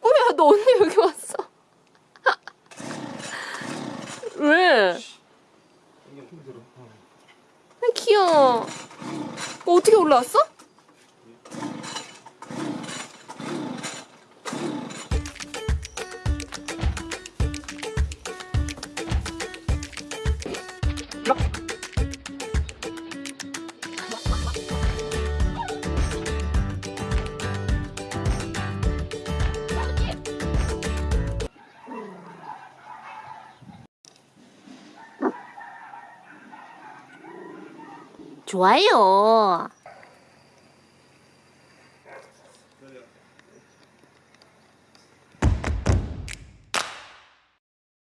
뭐야 너 언니 여기 왔어 왜? 귀여워 뭐 어떻게 올라왔어? 좋아요.